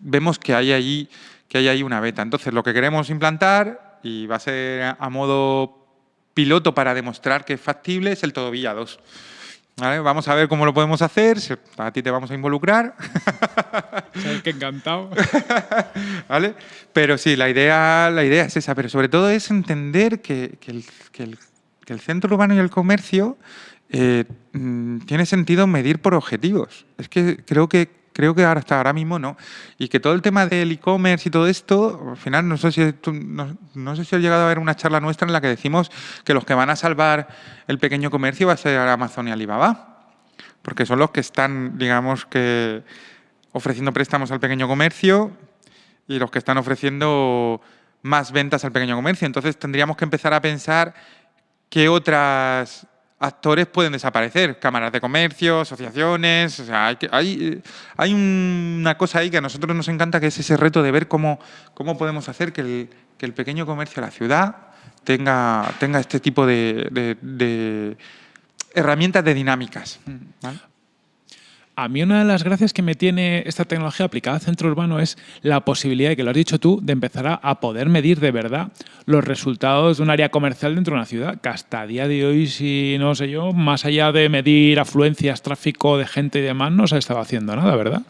vemos que hay, allí, que hay ahí una beta. Entonces, lo que queremos implantar, y va a ser a modo piloto para demostrar que es factible, es el Todavía 2. ¿Vale? Vamos a ver cómo lo podemos hacer, a ti te vamos a involucrar. Sabes que encantado. ¿Vale? Pero sí, la idea, la idea es esa, pero sobre todo es entender que, el, centro urbano y el comercio eh, mm, tiene sentido medir por objetivos. Es que creo que creo que ahora hasta ahora mismo no. Y que todo el tema del e-commerce y todo esto, al final no sé si no, sé si has llegado a ver una charla nuestra en la que decimos que los que van a salvar el pequeño comercio va a ser Amazon y Alibaba. Porque son los que están, digamos que ofreciendo préstamos al pequeño comercio y los que están ofreciendo más ventas al pequeño comercio. Entonces tendríamos que empezar a pensar qué otras actores pueden desaparecer, cámaras de comercio, asociaciones, o sea, hay, hay, una cosa ahí que a nosotros nos encanta, que es ese reto de ver cómo, cómo podemos hacer que el, que el pequeño comercio de la ciudad tenga, tenga este tipo de, herramientas de dinámicas. A mí una de las gracias que me tiene esta tecnología aplicada al centro urbano es la posibilidad, que lo has dicho tú, de empezar a poder medir de verdad los resultados de un área comercial dentro de una ciudad, que hasta a día de hoy, si no sé yo, más allá de medir afluencias, tráfico de gente y demás, no se ha estado haciendo nada, ¿verdad?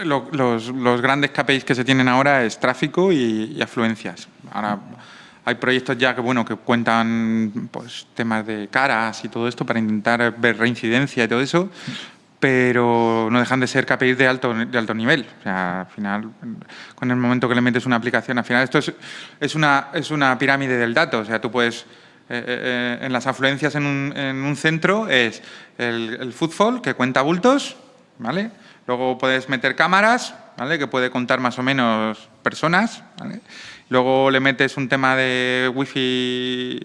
Eh, los, grandes KPIs que se tienen ahora es tráfico y, afluencias. Ahora hay proyectos ya que bueno que cuentan pues, temas de caras y todo esto para intentar ver reincidencia y todo eso, pero no dejan de ser KPIs de alto, de alto nivel. O sea, al final, con el momento que le metes una aplicación, al final esto es, es, una, es una pirámide del dato. O sea, tú puedes, eh, eh, eh, en las afluencias en un, en un centro es el, el, footfall, que cuenta bultos, ¿vale? Luego puedes meter cámaras, ¿vale? Que puede contar más o menos personas, ¿vale? Luego le metes un tema de wifi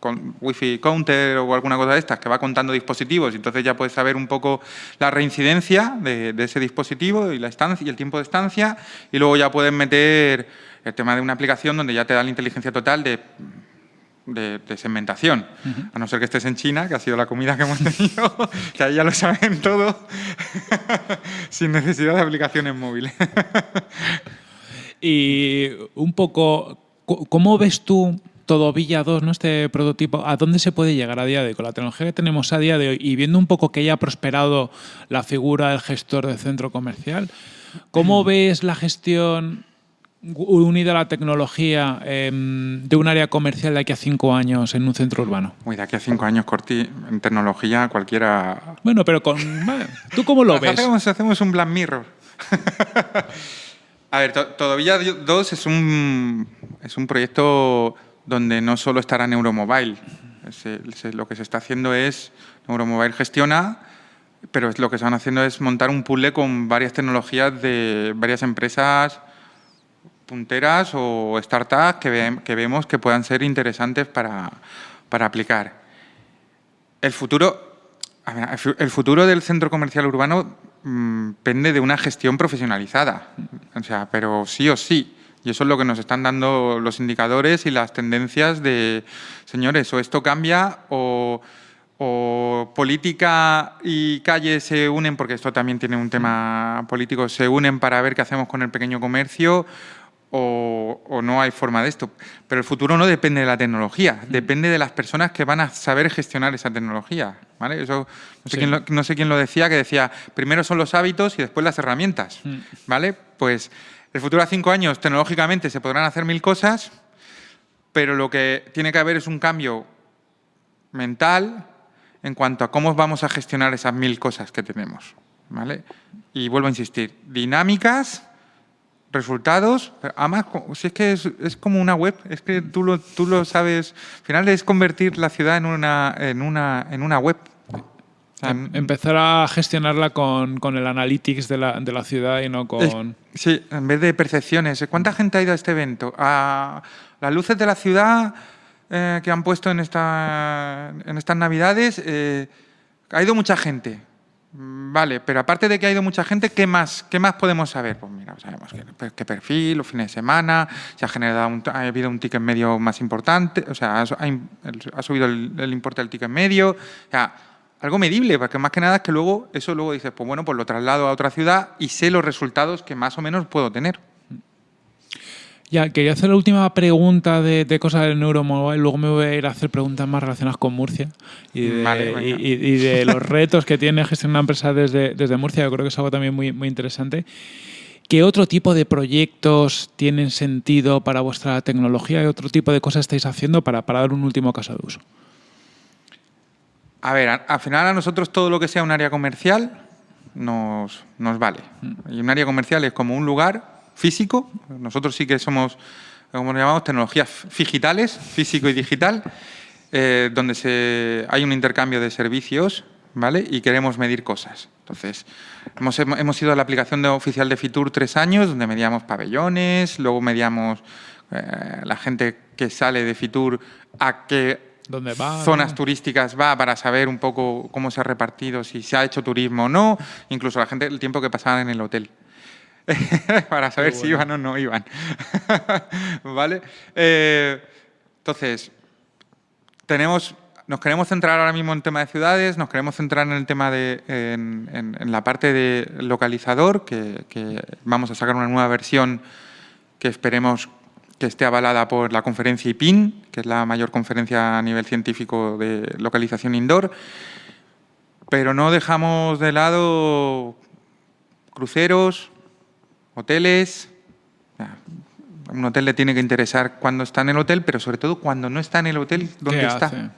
con Wi-Fi counter o alguna cosa de estas que va contando dispositivos y entonces ya puedes saber un poco la reincidencia de, ese dispositivo y la estancia y el tiempo de estancia y luego ya puedes meter el tema de una aplicación donde ya te da la inteligencia total de, de, segmentación, a no ser que estés en China, que ha sido la comida que hemos tenido, que ahí ya lo saben todo, sin necesidad de aplicaciones móviles. y un poco, ¿cómo ves tú todo Villa 2, ¿no? este prototipo, ¿a dónde se puede llegar a día de hoy? Con la tecnología que tenemos a día de hoy y viendo un poco que haya prosperado la figura del gestor de centro comercial, ¿cómo mm. ves la gestión unida a la tecnología em, de un área comercial de aquí a cinco años en un centro urbano? Uy, de aquí a cinco años, Corti, en tecnología cualquiera... Bueno, pero con... ¿Tú cómo lo ves? Hacemos, hacemos un Black Mirror. a ver, Todavía 2 es un, es un proyecto donde no solo estará Neuromobile. lo que se está haciendo es, Neuromobile gestiona, pero lo que van haciendo es montar un puzzle con varias tecnologías de varias empresas punteras o startups que, vemos que puedan ser interesantes para, aplicar. El futuro, el futuro del centro comercial urbano mm, pende de una gestión profesionalizada, o sea, pero sí o sí. Y eso es lo que nos están dando los indicadores y las tendencias de, señores, o esto cambia o, política y calle se unen, porque esto también tiene un tema político, se unen para ver qué hacemos con el pequeño comercio o, no hay forma de esto. Pero el futuro no depende de la tecnología, depende de las personas que van a saber gestionar esa tecnología. ¿vale? Eso, no, sé quién lo, no sé quién lo decía, que decía, primero son los hábitos y después las herramientas. ¿vale? Pues el futuro a cinco años, tecnológicamente, se podrán hacer mil cosas, pero lo que tiene que haber es un cambio mental en cuanto a cómo vamos a gestionar esas mil cosas que tenemos. ¿vale? Y vuelvo a insistir, dinámicas, resultados, además, si es que es, como una web, es que tú lo, tú lo sabes, al final es convertir la ciudad en una, en una, en una web. Em, empezar a gestionarla con, el analytics de la, de la, ciudad y no con... sí, en vez de percepciones. ¿Cuánta gente ha ido a este evento? A las luces de la ciudad eh, que han puesto en, esta, en estas navidades, eh, ha ido mucha gente. Mm, vale, pero aparte de que ha ido mucha gente, ¿qué más, qué más podemos saber? Pues mira, sabemos qué, perfil, los fines de semana, se ha generado ha habido un ticket medio más importante, o sea, ha, subido el, el, importe del ticket medio, o sea, algo medible, porque más que nada es que luego eso luego dices, pues bueno, pues lo traslado a otra ciudad y sé los resultados que más o menos puedo tener. Ya, quería hacer la última pregunta de, cosas del Neuromobile, luego me voy a ir a hacer preguntas más relacionadas con Murcia y de, los retos que tiene gestionar una empresa desde, desde Murcia, yo creo que es algo también muy, muy interesante. ¿Qué otro tipo de proyectos tienen sentido para vuestra tecnología y otro tipo de cosas estáis haciendo para, para dar un último caso de uso? A ver, al final a nosotros todo lo que sea un área comercial nos, nos vale. Mm. Y un área comercial es como un lugar físico. Nosotros sí que somos, como lo llamamos, tecnologías digitales, físico y digital, eh, donde se, hay un intercambio de servicios ¿vale? y queremos medir cosas. Entonces, hemos, hemos ido a la aplicación de, oficial de Fitur tres años, donde medíamos pabellones, luego medíamos eh, la gente que sale de Fitur a qué zonas turísticas va para saber un poco cómo se ha repartido, si se ha hecho turismo o no, incluso la gente, el tiempo que pasaban en el hotel. para saber si iban o no iban. ¿Vale? Eh, entonces, tenemos, nos queremos centrar ahora mismo en el tema de ciudades, nos queremos centrar en el tema de en, la parte de localizador, que, vamos a sacar una nueva versión que esperemos que esté avalada por la conferencia IPIN, que es la mayor conferencia a nivel científico de localización indoor, pero no dejamos de lado cruceros, hoteles. Un hotel le tiene que interesar cuando está en el hotel, pero sobre todo cuando no está en el hotel, ¿dónde está?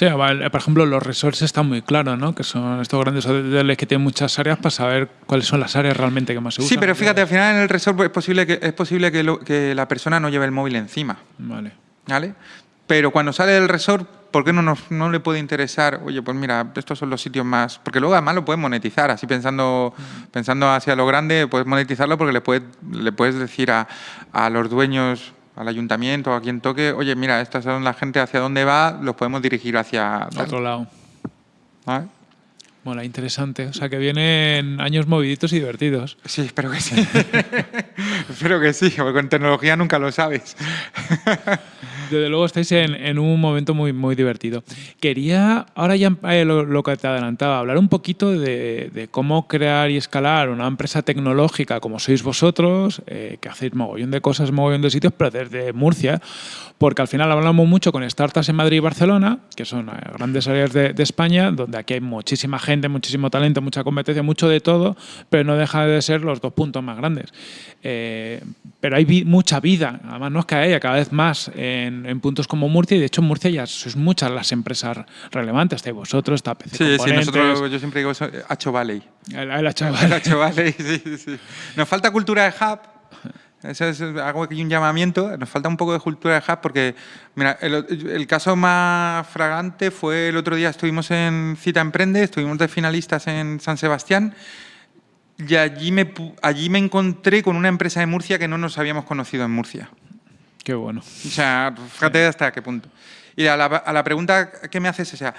Sí, por ejemplo, los resorts están muy claros, ¿no? Que son estos grandes hoteles que tienen muchas áreas para saber cuáles son las áreas realmente que más se usan. Sí, pero fíjate, al final en el resort es posible que, es posible que, que la persona no lleve el móvil encima. Vale. ¿Vale? Pero cuando sale del resort ¿por qué no, nos, no le puede interesar? Oye, pues mira, estos son los sitios más... Porque luego además lo puedes monetizar, así pensando, pensando hacia lo grande, puedes monetizarlo porque le puedes, le puedes decir a, a los dueños al ayuntamiento, a quien toque, oye, mira, estas son la gente hacia dónde va, los podemos dirigir hacia... Otro lado. Bueno, interesante. O sea, que vienen años moviditos y divertidos. Sí, espero que sí. espero que sí, porque con tecnología nunca lo sabes. Desde luego estáis en, un momento muy, muy divertido. Quería, ahora ya eh, lo, que te adelantaba, hablar un poquito de, cómo crear y escalar una empresa tecnológica como sois vosotros, eh, que hacéis mogollón de cosas, mogollón de sitios, pero desde Murcia, porque al final hablamos mucho con startups en Madrid y Barcelona, que son eh, grandes áreas de, de España, donde aquí hay muchísima gente, muchísimo talento, mucha competencia, mucho de todo, pero no deja de ser los dos puntos más grandes. Pero hay mucha vida, además no es que haya cada vez más en, puntos como Murcia, y de hecho en Murcia ya sois muchas las empresas relevantes, estáis vosotros, está PC Sí, sí, nosotros, yo siempre digo Hacho Valley. El, el Valley. Valley, sí, sí. Nos falta cultura de hub, eso es algo que un llamamiento. Nos falta un poco de cultura de hub porque, mira, el, caso más fragante fue el otro día, estuvimos en Cita Emprende, estuvimos de finalistas en San Sebastián y allí me, allí me encontré con una empresa de Murcia que no nos habíamos conocido en Murcia. Qué bueno. O sea, fíjate hasta qué punto. Y a la, a la pregunta que me haces, o sea,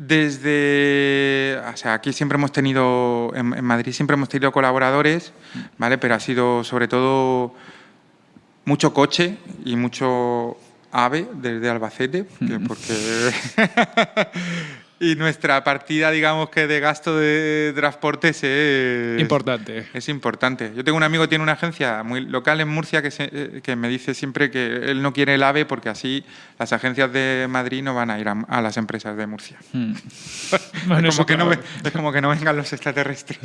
desde, o sea, aquí siempre hemos tenido, en, Madrid siempre hemos tenido colaboradores, ¿vale? Pero ha sido sobre todo mucho coche y mucho ave desde Albacete, porque y nuestra partida, digamos que de gasto de transporte es... Importante. Es importante. Yo tengo un amigo que tiene una agencia muy local en Murcia que, eh, que me dice siempre que él no quiere el AVE porque así las agencias de Madrid no van a ir a, las empresas de Murcia. Hmm. es, como que no, es, como que no, vengan los extraterrestres.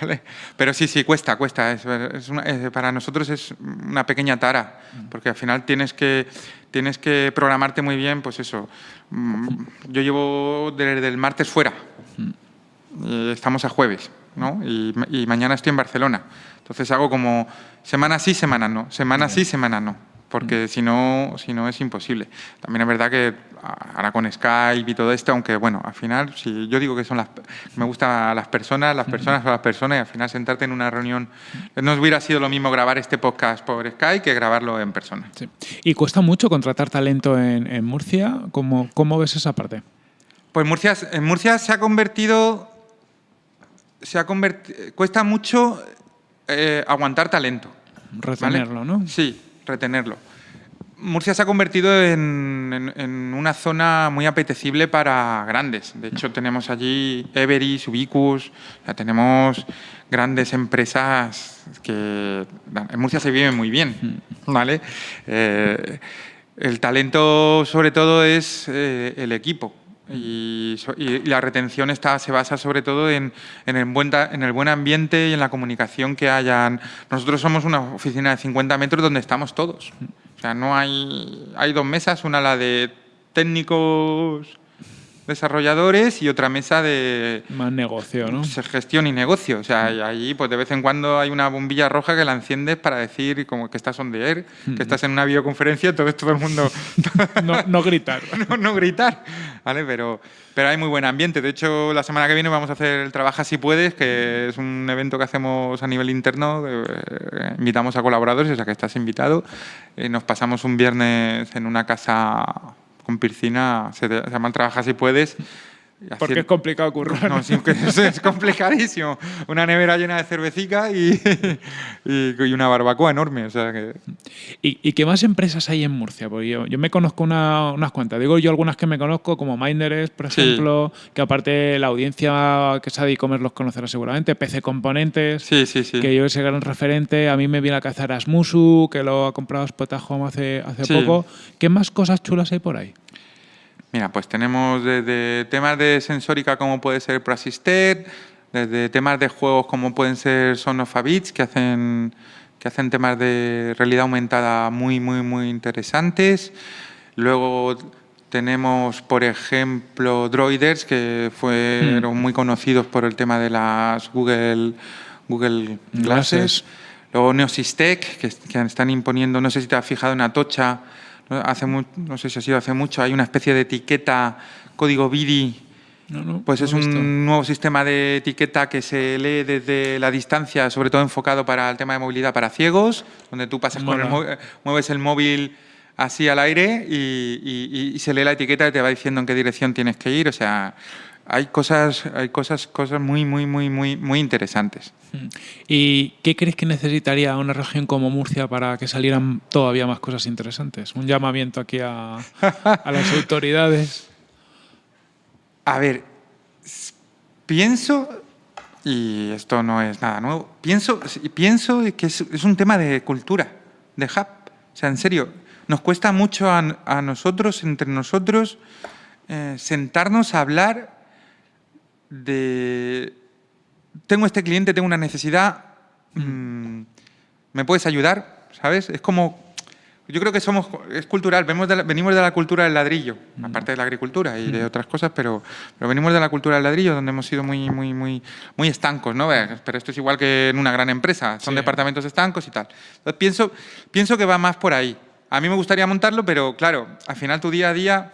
Pero sí, sí, cuesta, cuesta. Es, para nosotros es una pequeña tara, hmm. porque al final tienes que, tienes que programarte muy bien, pues eso, Mm, yo llevo desde el martes fuera. Mm. Estamos a jueves, ¿no? Y, mañana estoy en Barcelona. Entonces hago como semana sí, semana no. Semana sí, semana no porque mm. si no, si no es imposible. También es verdad que ahora con Skype y todo esto, aunque bueno, al final, si yo digo que son las, me gustan las personas, las personas son las personas, y al final sentarte en una reunión, no hubiera sido lo mismo grabar este podcast por Skype que grabarlo en persona. ¿Y cuesta mucho contratar talento en, Murcia? ¿Cómo, ¿Cómo, ves esa parte? Pues Murcia, en Murcia se ha convertido, se ha convertido, cuesta mucho eh, aguantar talento. Retenerlo, ¿no? Sí, retenerlo. Murcia se ha convertido en, una zona muy apetecible para grandes. De hecho, tenemos allí Everis, Ubicus, ya tenemos grandes empresas que en Murcia se vive muy bien, ¿vale? Eh, el talento, sobre todo, es eh, el equipo. Y, la retención está, se basa sobre todo en, el buen, en el buen ambiente y en la comunicación que hayan. Nosotros somos una oficina de 50 metros donde estamos todos. O sea, no hay, hay dos mesas, una la de técnicos desarrolladores y otra mesa de... Más negocio, ¿no? Gestión y negocio. O sea, allí pues de vez en cuando hay una bombilla roja que la enciendes para decir como que estás on the air, que estás en una videoconferencia, todo, todo el mundo... no, no, gritar. no, no, gritar, ¿vale? Pero, pero hay muy buen ambiente. De hecho, la semana que viene vamos a hacer el Trabaja si puedes, que es un evento que hacemos a nivel interno. Eh, invitamos a colaboradores, o sea que estás invitado. Eh, nos pasamos un viernes en una casa con piscina se, se llama Trabaja si puedes. Porque es complicado currar. No, es, complicadísimo. Una nevera llena de cervecica y, y, una barbacoa enorme. O sea que... ¿Y, qué más empresas hay en Murcia? Porque yo, yo me conozco unas cuantas. Digo yo algunas que me conozco, como Minders, por ejemplo, que aparte la audiencia que sabe e-commerce los conocerá seguramente. PC Componentes, sí, sí, sí. que yo ese gran referente. A mí me viene a cazar Asmusu, que lo ha comprado Spotahome hace, hace poco. ¿Qué más cosas chulas hay por ahí? Mira, pues tenemos desde temas de sensórica como puede ser ProAssisted, desde temas de juegos como pueden ser Son of a Beach, que hacen, que hacen temas de realidad aumentada muy, muy, muy interesantes. Luego tenemos, por ejemplo, Droiders, que fueron mm. muy conocidos por el tema de las Google, Google Glasses. Luego Neosystec, que, que están imponiendo, no sé si te has fijado en Atocha, Hace no sé si ha sido hace mucho, hay una especie de etiqueta código BIDI. pues es un nuevo sistema de etiqueta que se lee desde la distancia, sobre todo enfocado para el tema de movilidad para ciegos, donde tú pasas con el mueves el móvil así al aire y, y, se lee la etiqueta y te va diciendo en qué dirección tienes que ir. O sea, hay cosas, hay cosas, cosas muy, muy, muy, muy, muy interesantes. Mm. ¿Y qué crees que necesitaría una región como Murcia para que salieran todavía más cosas interesantes? Un llamamiento aquí a, a las autoridades. A ver, pienso, y esto no es nada nuevo, pienso, pienso que es, un tema de cultura, de hub. O sea, en serio, nos cuesta mucho a, nosotros, entre nosotros, eh, sentarnos a hablar de, tengo este cliente, tengo una necesidad, mm, ¿me puedes ayudar? ¿Sabes? Es como, yo creo que somos, es cultural, venimos de la, venimos de la cultura del ladrillo, aparte de la agricultura y de otras cosas, pero, pero venimos de la cultura del ladrillo, donde hemos sido muy, muy, muy, muy estancos, ¿no? Pero esto es igual que en una gran empresa, son departamentos estancos y tal. Entonces pienso, pienso que va más por ahí. A mí me gustaría montarlo, pero claro, al final tu día a día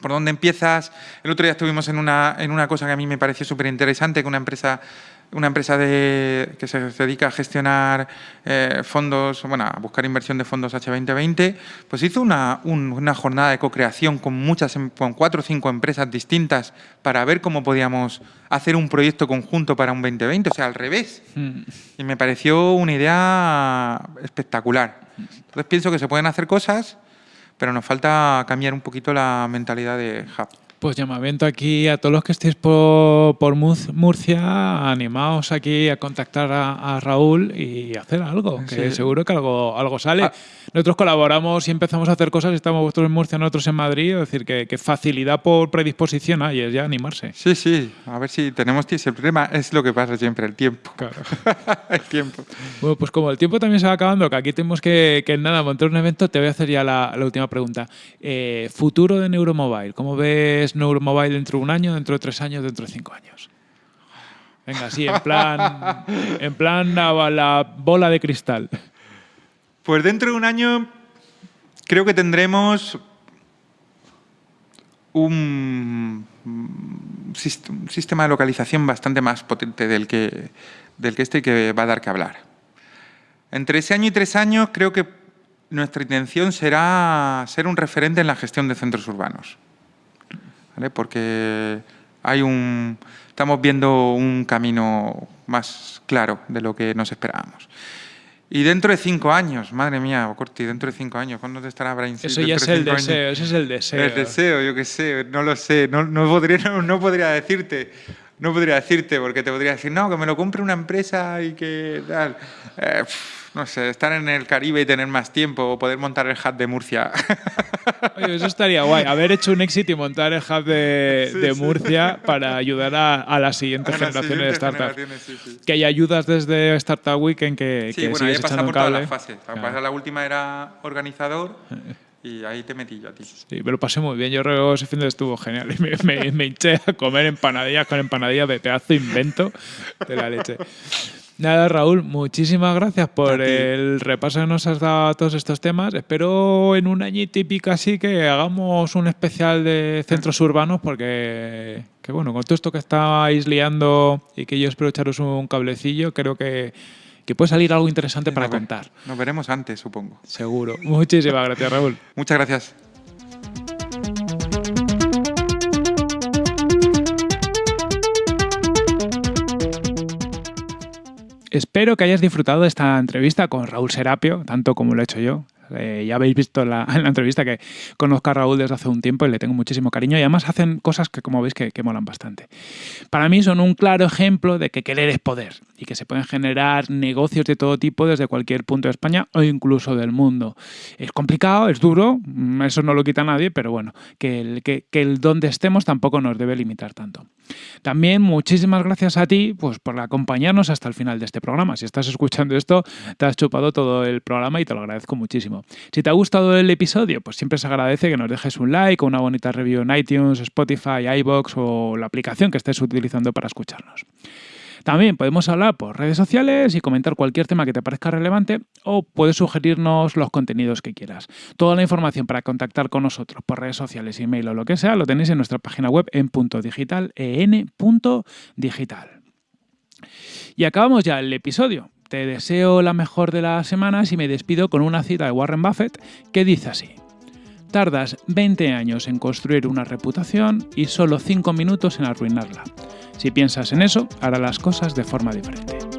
por dónde empiezas. El otro día estuvimos en una, en una cosa que a mí me pareció súper interesante, que una empresa, una empresa de, que se dedica a gestionar eh, fondos, bueno, a buscar inversión de fondos H2020, pues hizo una, una jornada de co-creación con, muchas, em, con cuatro o cinco empresas distintas para ver cómo podíamos hacer un proyecto conjunto para un 2020, o sea, al revés. Mm. Y me pareció una idea espectacular. Entonces pienso que se pueden hacer cosas pero nos falta cambiar un poquito la mentalidad de Hub. Pues llamamiento aquí a todos los que estéis por, por Murcia, animaos aquí a contactar a, Raúl y hacer algo, que seguro que algo, algo sale. Ah. Nosotros colaboramos y empezamos a hacer cosas, estamos vosotros en Murcia, nosotros en Madrid, es decir, que, facilidad por predisposición hay, es ya animarse. Sí, sí, a ver si tenemos tiempo. El problema es lo que pasa siempre, el tiempo. Claro. el tiempo. Bueno, pues como el tiempo también se va acabando, que aquí tenemos que, que nada, montar un evento, te voy a hacer ya la, última pregunta. Eh, futuro de Neuromobile, ¿cómo ves Neuromobile dentro de un año, dentro de tres años, dentro de cinco años? Venga, sí, en plan, en plan la, bola de cristal. Pues dentro de un año creo que tendremos un, sistema de localización bastante más potente del que, del que este que va a dar que hablar. Entre ese año y tres años creo que nuestra intención será ser un referente en la gestión de centros urbanos porque hay un, estamos viendo un camino más claro de lo que nos esperábamos. Y dentro de cinco años, madre mía, Corti, dentro de cinco años, ¿cuándo te estará Brain Eso ya es el deseo, ese es el deseo. El deseo, yo qué sé, no lo sé, no, no podría, no, podría decirte. No podría decirte, porque te podría decir, no, que me lo compre una empresa y que tal. Eh, no sé, estar en el Caribe y tener más tiempo o poder montar el hub de Murcia. Oye, eso estaría guay, haber hecho un éxito y montar el hub de, Murcia para ayudar a, a las siguientes generaciones de startups. que hay ayudas desde Startup Weekend que, sí, bueno, ahí pasado por todas las fases. La última era organizador. Y ahí te metí yo a ti. Sí, me lo pasé muy bien. Yo creo que ese fin de estuvo genial. Me, me, me hinché a comer empanadillas con empanadillas de pedazo invento de la leche. Nada, Raúl, muchísimas gracias por el repaso que nos has dado a todos estos temas. Espero en un año típico así que hagamos un especial de centros urbanos porque, que bueno, con todo esto que estáis liando y que yo espero echaros un cablecillo, creo que, que puede salir algo interesante para contar. Nos veremos antes, supongo. Seguro. Muchísimas gracias, Raúl. Muchas gracias. Espero que hayas disfrutado de esta entrevista con Raúl Serapio, tanto como lo he hecho yo. Eh, ya habéis visto la, entrevista que conozco a Raúl desde hace un tiempo y le tengo muchísimo cariño y además hacen cosas que como veis que, molan bastante. Para mí son un claro ejemplo de que querer es poder y que se pueden generar negocios de todo tipo desde cualquier punto de España o incluso del mundo. Es complicado, es duro, mm, eso no lo quita nadie, pero bueno, que el, que, el donde estemos tampoco nos debe limitar tanto. También muchísimas gracias a ti pues, por acompañarnos hasta el final de este programa. Si estás escuchando esto, te has chupado todo el programa y te lo agradezco muchísimo. Si te ha gustado el episodio, pues siempre se agradece que nos dejes un like o una bonita review en iTunes, Spotify, iBox o la aplicación que estés utilizando para escucharnos. También podemos hablar por redes sociales y comentar cualquier tema que te parezca relevante o puedes sugerirnos los contenidos que quieras. Toda la información para contactar con nosotros por redes sociales, email o lo que sea lo tenéis en nuestra página web en punto digital, en.digital. Y acabamos ya el episodio. Te deseo la mejor de las semanas y me despido con una cita de Warren Buffett que dice así. Tardas 20 años en construir una reputación y solo 5 minutos en arruinarla. Si piensas en eso, hará las cosas de forma diferente.